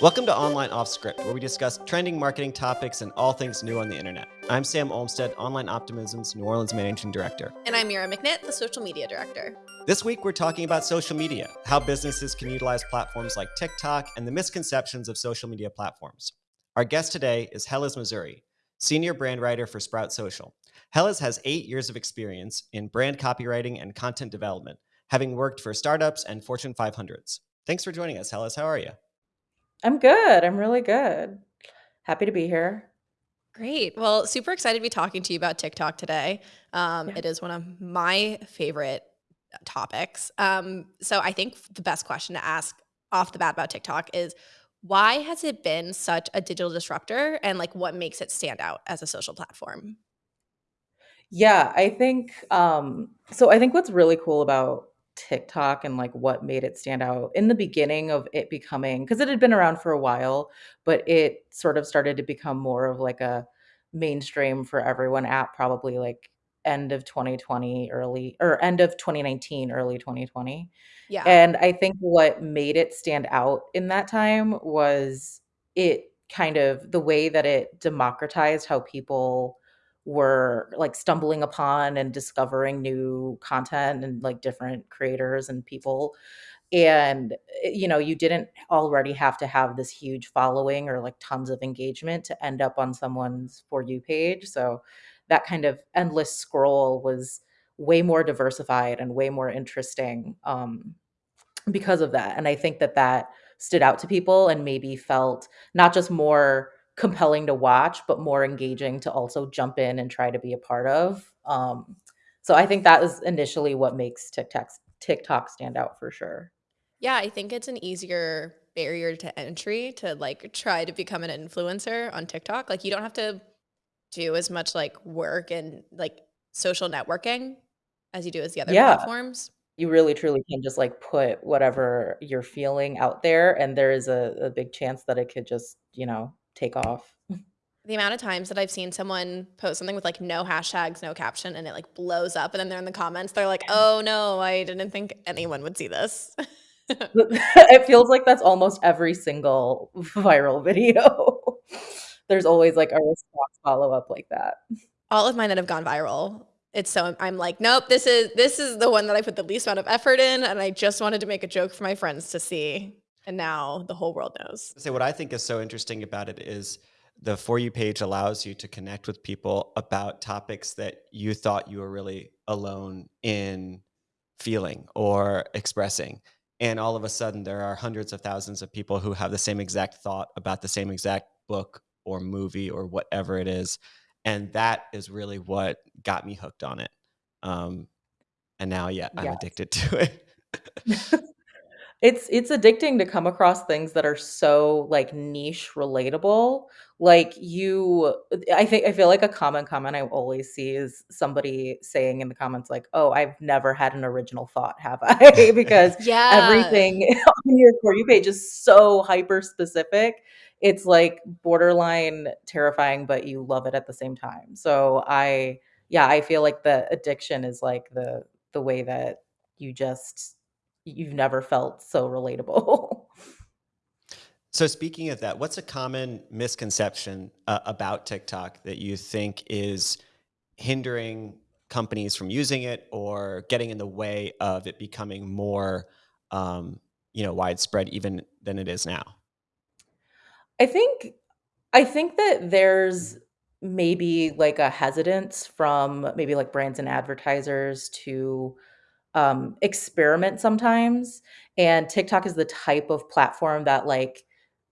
Welcome to Online Off Script, where we discuss trending marketing topics and all things new on the internet. I'm Sam Olmstead, Online Optimism's New Orleans Managing Director. And I'm Mira McNitt, the Social Media Director. This week, we're talking about social media, how businesses can utilize platforms like TikTok, and the misconceptions of social media platforms. Our guest today is Hellas Missouri, Senior Brand Writer for Sprout Social. Hellas has eight years of experience in brand copywriting and content development, having worked for startups and Fortune 500s. Thanks for joining us, Hellas. How are you? I'm good. I'm really good. Happy to be here. Great. Well, super excited to be talking to you about TikTok today. Um, yeah. It is one of my favorite topics. Um, so I think the best question to ask off the bat about TikTok is why has it been such a digital disruptor and like what makes it stand out as a social platform? Yeah, I think um so I think what's really cool about TikTok and like what made it stand out in the beginning of it becoming because it had been around for a while, but it sort of started to become more of like a mainstream for everyone app probably like end of 2020 early or end of 2019 early 2020 yeah. And i think what made it stand out in that time was it kind of the way that it democratized how people were like stumbling upon and discovering new content and like different creators and people. And eh, you know you didn't already have to have this huge following or like tons of engagement to end up on someone's for you page. So that kind of endless scroll was way more diversified and way more interesting um, because of that. And i think that that stood out to people and maybe felt not just more compelling to watch, but more engaging to also jump in and try to be a part of. Um, so I think that is initially what makes TikTok TikTok stand out for sure. Yeah, I think it's an easier barrier to entry to like try to become an influencer on TikTok. Like you don't have to do as much like work and like social networking as you do as the other yeah. platforms. You really truly can just like put whatever you're feeling out there and there is a, a big chance that it could just, you know, take off. The amount of times that I've seen someone post something with like no hashtags, no caption, and it like blows up, and then they're in the comments, they're like, "Oh no, I didn't think anyone would see this." it feels like that's almost every single viral video. There's always like a response follow up like that. All of mine that have gone viral, it's so I'm like, nope, this is this is the one that I put the least amount of effort in, and I just wanted to make a joke for my friends to see and now the whole world knows. So what I think is so interesting about it is the for you page allows you to connect with people about topics that you thought you were really alone in feeling or expressing. And all of a sudden there are hundreds of thousands of people who have the same exact thought about the same exact book or movie or whatever it is. And that is really what got me hooked on it. Um, and now, yeah, I'm yes. addicted to it. It's it's addicting to come across things that are so, like, niche relatable. Like, you I think I feel like a common comment I always see is somebody saying in the comments, like, "Oh, I've never had an original thought, have I?" Because Yeah. everything on your For You page is so hyper specific. It's, like, borderline terrifying, but you love it at the same time. So I yeah, I feel like the addiction is, like, the the way that you just you've never felt so relatable. so speaking of that, what's a common misconception uh, about TikTok that you think is hindering companies from using it or getting in the way of it becoming more um, you know widespread even than it is now? I think I think that there's maybe like a hesitance from maybe like brands and advertisers to um, experiment sometimes. And TikTok is the type of platform that like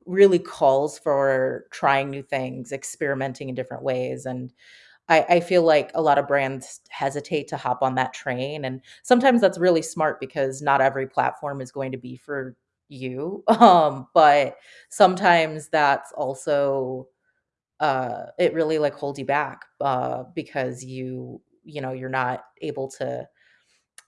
really calls for trying new things, experimenting in different ways. And I, I feel like a lot of brands hesitate to hop on that train. And sometimes that's really smart because not every platform is going to be for you. Um, but sometimes that's also uh it really like holds you back uh because you you know you're not able to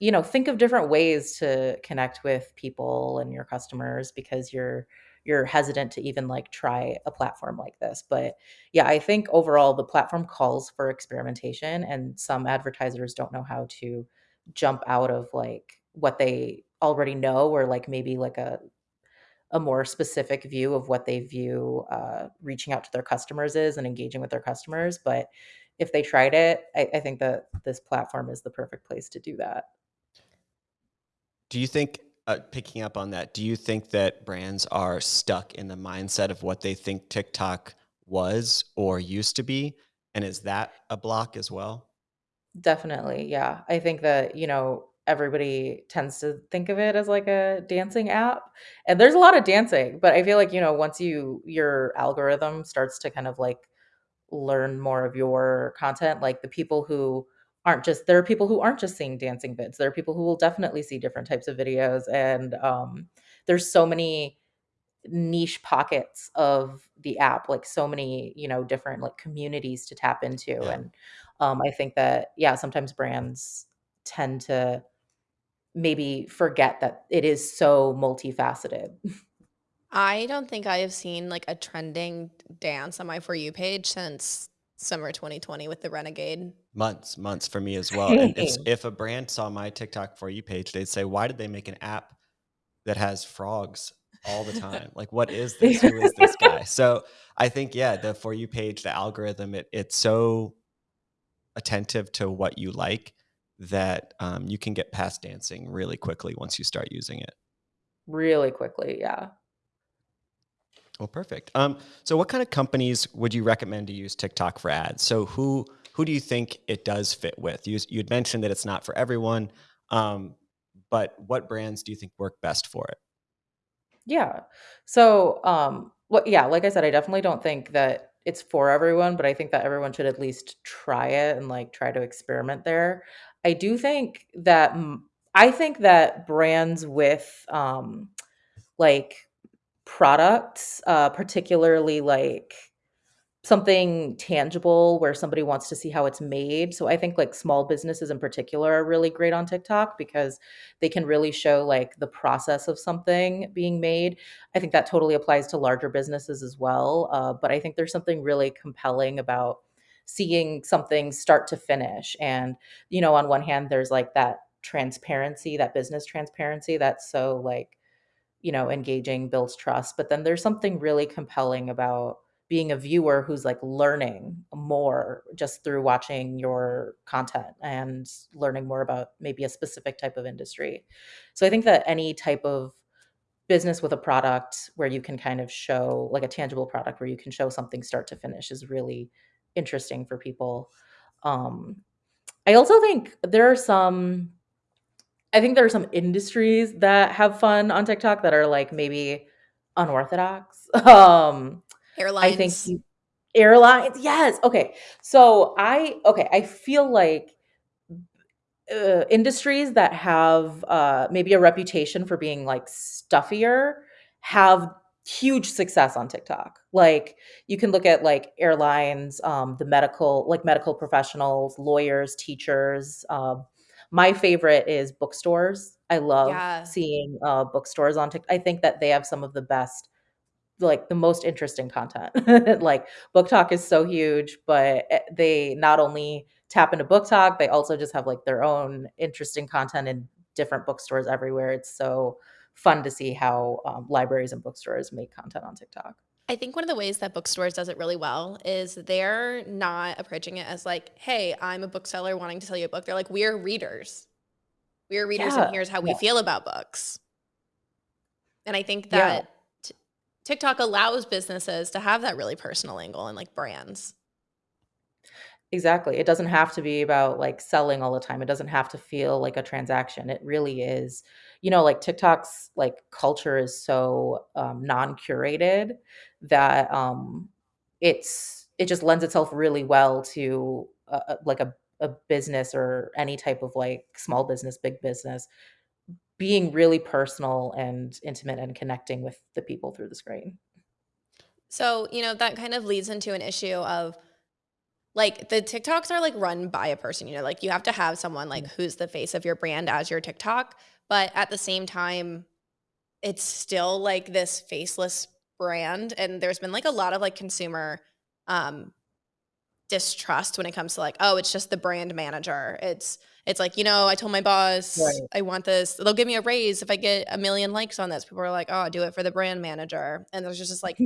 you know, think of different ways to connect with people and your customers because you're you're hesitant to even like try a platform like this. But yeah, I think overall the platform calls for experimentation and some advertisers don't know how to jump out of like what they already know or like maybe like a a more specific view of what they view uh, reaching out to their customers is and engaging with their customers. But if they tried it, I, I think that this platform is the perfect place to do that. Do you think, uh, picking up on that, do you think that brands are stuck in the mindset of what they think TikTok was or used to be? And is that a block as well? Definitely, yeah. I think that, you know, everybody tends to think of it as like a dancing app. And there's a lot of dancing, but I feel like, you know, once you your algorithm starts to kind of like learn more of your content, like the people who aren't just there are people who aren't just seeing dancing vids. There are people who will definitely see different types of videos and um there's so many niche pockets of the app, like so many, you know, different like communities to tap into. Yeah. And um, I think that, yeah, sometimes brands tend to maybe forget that it is so multifaceted. I don't think I have seen like a trending dance on my For You page since summer 2020 with the Renegade. Months, months for me as well. And if if a brand saw my TikTok for you page, they'd say, "Why did they make an app that has frogs all the time? Like, what is this? Who is this guy?" So I think, yeah, the for you page, the algorithm, it, it's so attentive to what you like that um, you can get past dancing really quickly once you start using it. really quickly, yeah. Well, perfect. Um, so what kind of companies would you recommend to use TikTok for ads? So who who do you think it does fit with? You you'd mentioned that it's not for everyone, um, but what brands do you think work best for it? Yeah. So, um, well, yeah, like I said, I definitely don't think that it's for everyone, but I think that everyone should at least try it and like try to experiment there. I do think that I think that brands with um like products, uh particularly like something tangible where somebody wants to see how it's made. So I think like small businesses in particular are really great on TikTok because they can really show like the process of something being made. I think that totally applies to larger businesses as well. Uh, but I think there's something really compelling about seeing something start to finish. And, you know, on one hand, there's like that transparency, that business transparency that's so like you know, engaging builds trust. But then there's something really compelling about being a viewer who's like learning more just through watching your content and learning more about maybe a specific type of industry. So I think that any type of business with a product where you can kind of show like a tangible product where you can show something start to finish is really interesting for people. Um, I also think there are some I think there are some industries that have fun on TikTok that are, like, maybe unorthodox. Um, I think Airlines. you airlines yes, okay. So I okay, I feel like uh, industries that have uh, maybe a reputation for being like stuffier have huge success on TikTok. Like you can look at like airlines, um, the medical, like medical professionals, lawyers, teachers. Um, my favorite is bookstores. I love Yeah. seeing uh, bookstores on TikTok. I think that they have some of the best like the most interesting content. like BookTok is so huge, but eh, they not only tap into BookTok, they also just have like their own interesting content in different bookstores everywhere. It's so fun to see how um, libraries and bookstores make content on TikTok. I think one of the ways that bookstores does it really well is they're not approaching it as like, "Hey, I'm a bookseller wanting to sell you a book." They're like, "We're readers. We're readers, and here's how we yeah, feel about books." And I think that T TikTok allows businesses to have that really personal angle and, like, brands. Exactly. It doesn't have to be about, like, selling all the time. It doesn't have to feel like a transaction. It really is you know, like, TikTok's, like, culture is so, um, non-curated that, um, it's it just lends itself really well to, uh, like, a a business or any type of, like, small business, big business being really personal and intimate and connecting with the people through the screen. So, you know, that kind of leads into an issue of, like, the TikToks are, like, run by a person, you know, like, you have to have someone, like, Mm. who's the face of your brand as your TikTok, but at the same time, it's still, like, this faceless brand, and there's been, like, a lot of, like, consumer, um distrust when it comes to like, oh, it's just the brand manager. It's it's like, you know, I told my boss Right. I want this. They'll give me a raise if I get a million likes on this. People are like, oh, do it for the brand manager. And there's just this like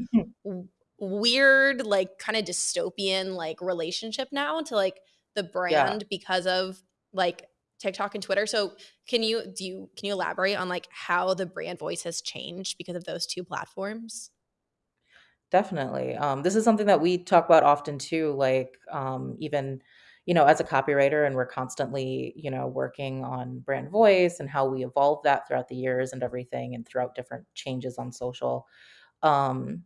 weird, like kind of dystopian like relationship now to like the Yeah. brand because of like TikTok and Twitter. So can you do you can you elaborate on like how the brand voice has changed because of those two platforms? Definitely. Um, this is something that we talk about often too, like um, even, you know, as a copywriter, and we're constantly, you know, working on brand voice and how we evolve that throughout the years and everything and throughout different changes on social. Um,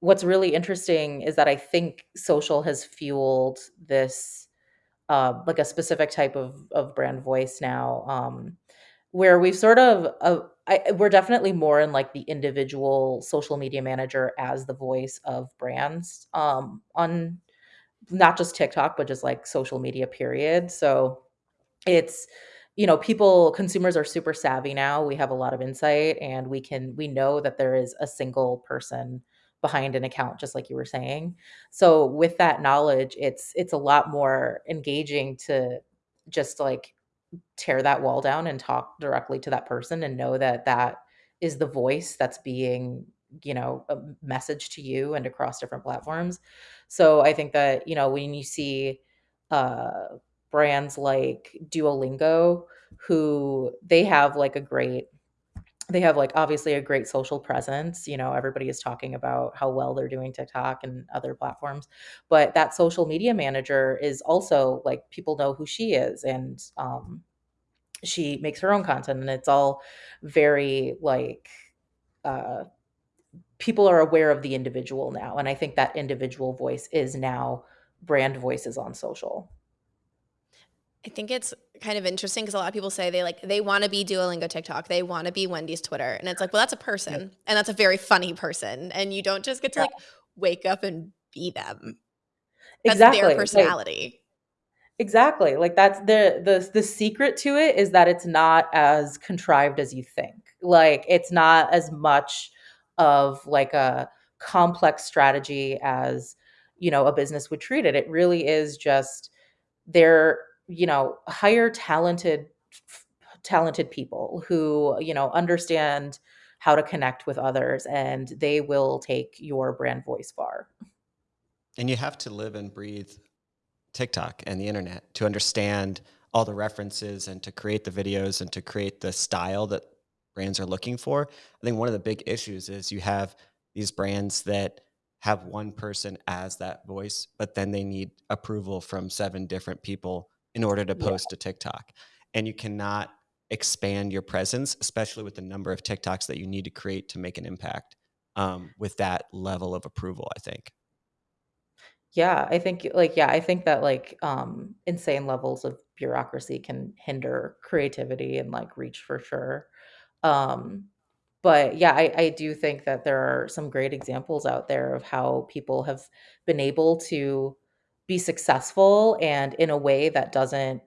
what's really interesting is that I think social has fueled this uh, like a specific type of of brand voice now. Um, where we've sort of uh, I, we're definitely more in like the individual social media manager as the voice of brands um, on not just TikTok, but just like social media, period. So it's you know people consumers are super savvy now we have a lot of insight and we can we know that there is a single person behind an account just like you were saying so with that knowledge it's it's a lot more engaging to just like tear that wall down and talk directly to that person and know that that is the voice that's being you know a message to you and across different platforms. So i think that you know when you see uh brands like duolingo who they have like a great they have like obviously a great social presence you know everybody is talking about how well they're doing tiktok and other platforms but that social media manager is also like people know who she is and um she makes her own content and it's all very like uh people are aware of the individual now and i think that individual voice is now brand voices on social I think it's kind of interesting because a lot of people say they like they want to be Duolingo TikTok, they want to be Wendy's Twitter, and it's like, well, that's a yeah person, and that's a very funny person, and you don't just get to yeah like wake up and be them. That's their exactly like personality. exactly like that's the the the secret to it is that it's not as contrived as you think like it's not as much of like a complex strategy as you know a business would treat it it really is just they're you know hire talented talented people who you know understand how to connect with others and they will take your brand voice far And you have to live and breathe TikTok and the internet to understand all the references and to create the videos and to create the style that brands are looking for. I think one of the big issues is you have these brands that have one person as that voice, but then they need approval from seven different people in order to yeah post to TikTok. And you cannot expand your presence, especially with the number of TikToks that you need to create to make an impact um, with that level of approval, I think. yeah i think like yeah i think that like um insane levels of bureaucracy can hinder creativity and like reach for sure um But yeah, I I do think that there are some great examples out there of how people have been able to be successful and in a way that doesn't,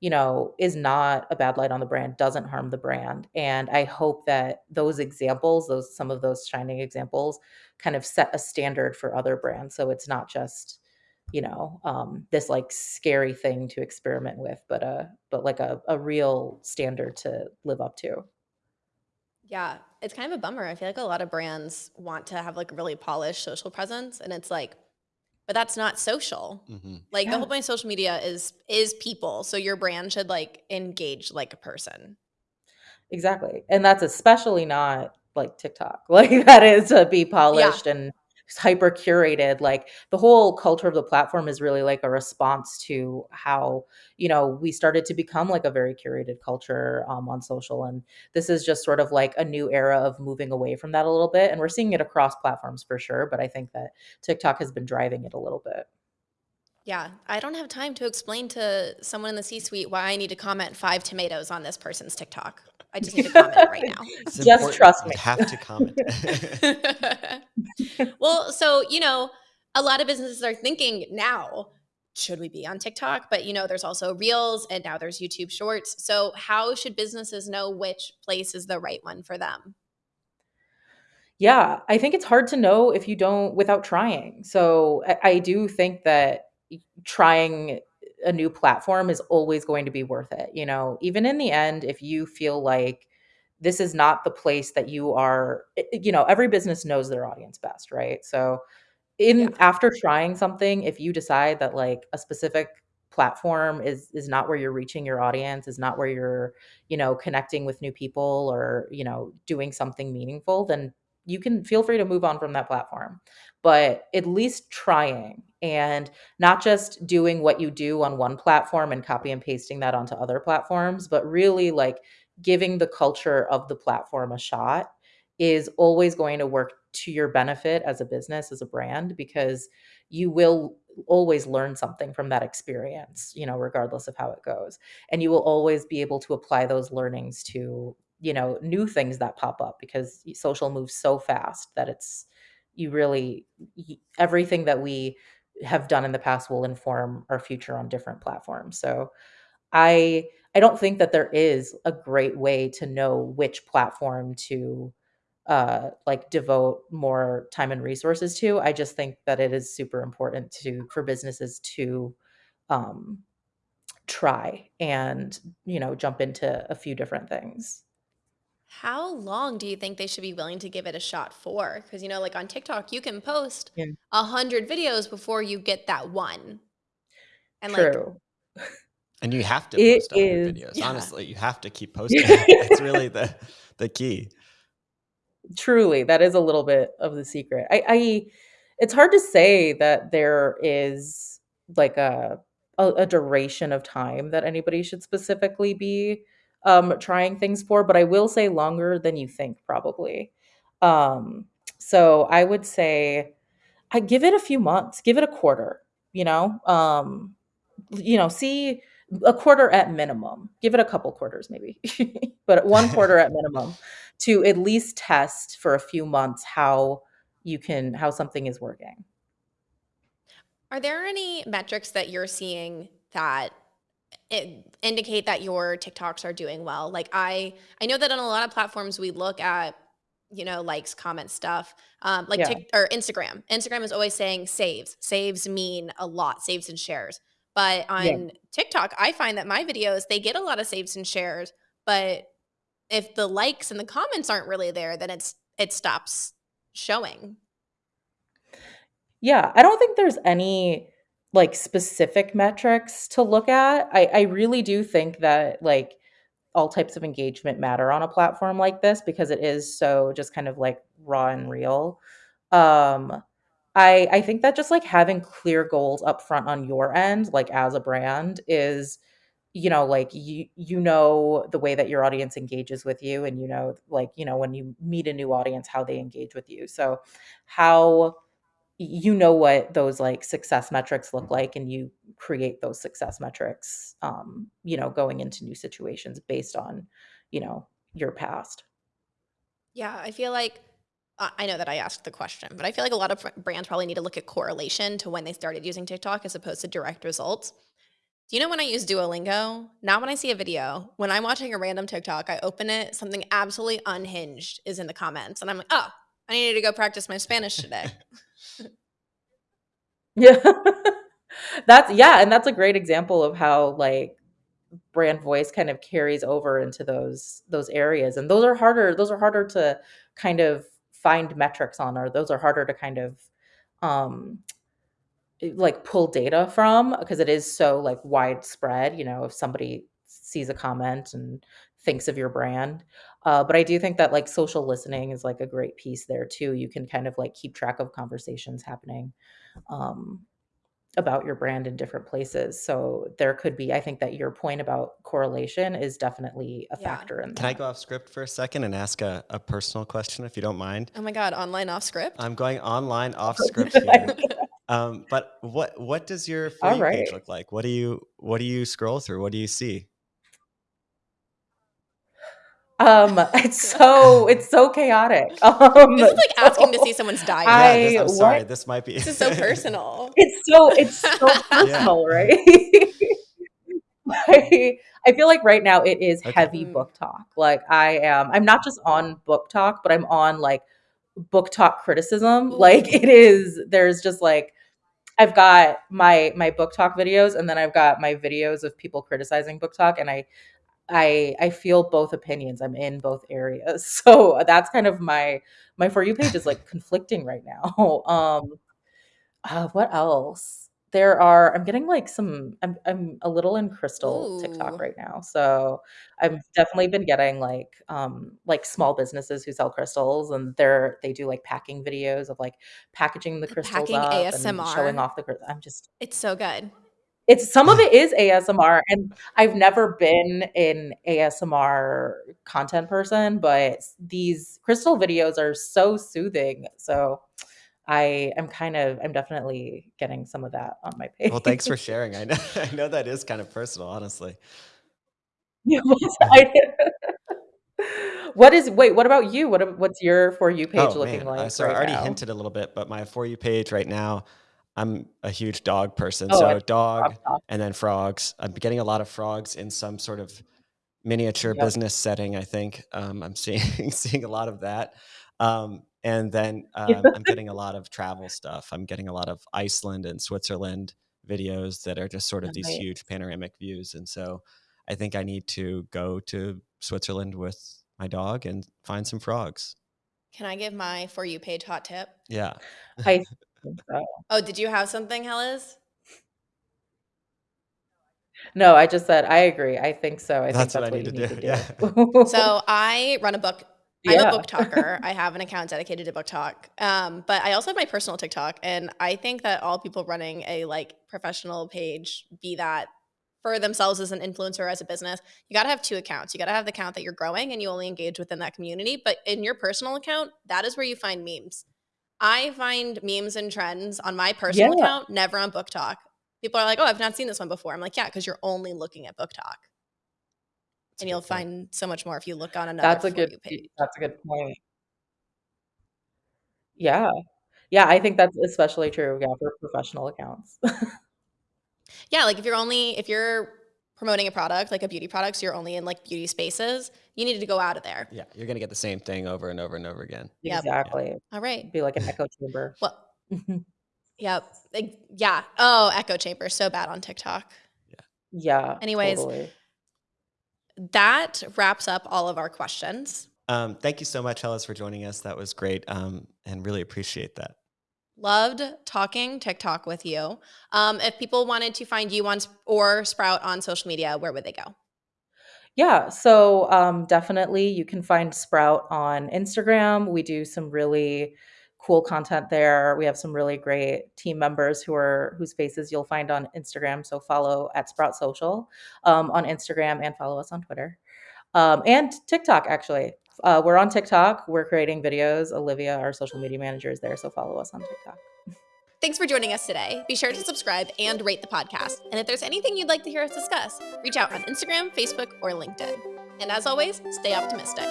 you know, is not a bad light on the brand, doesn't harm the brand. And I hope that those examples, those some of those shining examples kind of set a standard for other brands. So it's not just, you know, um, this like scary thing to experiment with, but a but like a, a real standard to live up to. Yeah, it's kind of a bummer. I feel like a lot of brands want to have like really polished social presence, and it's like, but that's not social. hmm Like the whole point of social media is is people. So your brand should like engage like a person. Exactly, and that's especially not, like, TikTok. Like, that is to be Yeah. polished and hyper curated, like, the whole culture of the platform is really, like, a response to how, you know, we started to become, like, a very curated culture, um, on social, and this is just sort of, like, a new era of moving away from that a little bit, and we're seeing it across platforms for sure, but I think that TikTok has been driving it a little bit. Yeah. I don't have time to explain to someone in the C-suite why I need to comment five tomatoes on this person's TikTok. I just need to comment it right now. It's Just important. trust You me. have to comment. well, so, you know, a lot of businesses are thinking now, should we be on TikTok? But, you know, there's also Reels and now there's YouTube Shorts. So, how should businesses know which place is the right one for them? Yeah, I think it's hard to know if you don't without trying. So I, I do think that trying a new platform is always going to be worth it. You know, even in the end, if you feel like this is not the place that you are, eh, eh, you know, every business knows their audience best, right? So, in Yeah. after trying something, if you decide that like a specific platform is is not where you're reaching your audience, is not where you're, you know, connecting with new people or, you know, doing something meaningful, then you can feel free to move on from that platform. But at least trying and not just doing what you do on one platform and copy and pasting that onto other platforms, but really like giving the culture of the platform a shot is always going to work to your benefit as a business, as a brand, because you will always learn something from that experience, you know, regardless of how it goes. And you will always be able to apply those learnings to, you know, new things that pop up because social moves so fast that it's you really everything that we have done in the past will inform our future on different platforms. So I I don't think that there is a great way to know which platform to uh like devote more time and resources to. I just think that it is super important to for businesses to um try and, you know, jump into a few different things. How long do you think they should be willing to give it a shot for? Because, you know, like on TikTok, you can post Yeah. a hundred videos before you get that one. And like, True. And you have to It post 100 is videos. yeah. Honestly, you have to keep posting. It's really the the key. Truly, that is a little bit of the secret. I I it's hard to say that there is like a a, a duration of time that anybody should specifically be um trying things for, but I will say longer than you think probably. Um so I would say I give it a few months, give it a quarter, you know? Um you know, see a quarter at minimum. Give it a couple quarters maybe, but one quarter at minimum to at least test for a few months how you can how something is working. are there any metrics that you're seeing that it indicate that your TikToks are doing well? Like I I know that on a lot of platforms we look at, you know, likes, comments, stuff. Um, like Yeah, Tik or Instagram. Instagram is always saying saves. Saves mean a lot, saves and shares. But yeah. on TikTok, I find that my videos, they get a lot of saves and shares, but if the likes and the comments aren't really there, then it's it stops showing. Yeah, I don't think there's any, like, specific metrics to look at. I I really do think that, like, all types of engagement matter on a platform like this because it is so just kind of, like, raw and real. Um, I I think that just, like, having clear goals up front on your end, like, as a brand is you know, like, you you know the way that your audience engages with you, and you know, like, you know, when you meet a new audience, how they engage with you. So, how you know what those like success metrics look like and you create those success metrics um you know going into new situations based on you know your past Yeah, I feel like I know that I asked the question, but I feel like a lot of brands probably need to look at correlation to when they started using TikTok as opposed to direct results. Do you know when I use Duolingo? Not when I see a video. When I'm watching a random TikTok, I open it, something absolutely unhinged is in the comments, and I'm like, oh, I needed to go practice my Spanish today. yeah. That's yeah and that's a great example of how like brand voice kind of carries over into those those areas and those are harder those are harder to kind of find metrics on or those are harder to kind of um eh, like pull data from because it is so like widespread you know if somebody sees a comment and thinks of your brand. Uh, but i do think that like social listening is like a great piece there too. You can kind of like keep track of conversations happening um, about your brand in different places so there could be i think that your point about correlation is definitely a yeah. factor in Can I go off script for a second and ask a, a personal question if you don't mind? Oh my God, online off script? I'm going online off script here. Um, but what what does your for all you page look like? What do you what do you scroll through? What do you see? Um it's so it's so chaotic um This is like asking to see someone's diary. Yeah, this, i I'm what sorry. This might be. This is so personal. It's so it's so personal, right? I I feel like right now it is Okay. heavy Mm, BookTok. Like I am I'm not just on BookTok, but I'm on like BookTok criticism. Like it is there's just like I've got my my BookTok videos, and then I've got my videos of people criticizing BookTok and I I I feel both opinions. I'm in both areas. So that's kind of my my For You page is like conflicting right now. Um uh, what else? There are I'm getting like some I'm I'm a little in crystal TikTok Ooh. right now. So I've definitely been getting like um like small businesses who sell crystals and they're they do like packing videos of like packaging the crystals packing up and showing ASMR. off the crys- I'm just It's so good. It's some of it is ASMR, and I've never been an ASMR content person, but these crystal videos are so soothing. So I am kind of I'm definitely getting some of that on my page. Well, thanks for page. sharing. I know I know that is kind of personal, honestly. Yes, I What is wait, what about you? What ab what's your For You page Oh looking man, uh, like so I right already now? hinted a little bit, but my for you page right now, I'm a huge dog person. Oh, So dog love and then frogs. I'm getting a lot of frogs in some sort of miniature Yep, business setting. I think um, I'm seeing seeing a lot of that, um, and then um, I'm getting a lot of travel stuff. I'm getting a lot of Iceland and Switzerland videos that are just sort of these nice. huge panoramic views, and so I think I need to go to Switzerland with my dog and find some frogs. Can I give my For You page hot tip? Yeah. I think so. Oh, did you have something, Hellas? No, I just said, "I agree, I think so, I think That's what I need you to need do, to yeah. So I run a book. I'm a BookToker. I have an account dedicated to BookTok. Um, but I also have my personal TikTok, and I think that all people running a like professional page, be that for themselves as an influencer as a business, you got to have two accounts. You got to have the account that you're growing and you only engage within that community. But in your personal account, that is where you find memes. I find memes and trends on my personal Yeah, account, never on BookTok. People are like, "Oh, I've not seen this one before." I'm like, "Yeah, because you're only looking at BookTok." That's And you'll point. find so much more if you look on another that's a good page. that's a good point. Yeah. Yeah, I think that's especially true, yeah, for professional accounts. Yeah, like if you're only if you're promoting a product, like a beauty product, so you're only in like beauty spaces, you need to go out of there. Yeah, you're gonna get the same thing over and over and over again. Yep. Yeah. Exactly. All right. Be like an echo chamber. Well, yep. Like, yeah. Oh, echo chamber, so bad on TikTok. Yeah. Yeah, Anyways, totally. that wraps up all of our questions. Um, thank you so much, Hellas, for joining us. That was great, um, and really appreciate that. Loved talking TikTok with you. Um, if people wanted to find you on or Sprout on social media, where would they go? Yeah, so, um, definitely you can find Sprout on Instagram. We do some really cool content there. We have some really great team members who are whose faces you'll find on Instagram, so follow at Sprout Social, um, on Instagram and follow us on Twitter. Um, and TikTok, actually. Uh, we're on TikTok. We're creating videos. Olivia, our social media manager, is there, so follow us on TikTok. Thanks for joining us today. Be sure to subscribe and rate the podcast. And if there's anything you'd like to hear us discuss, reach out on Instagram, Facebook, or LinkedIn. And as always, stay optimistic.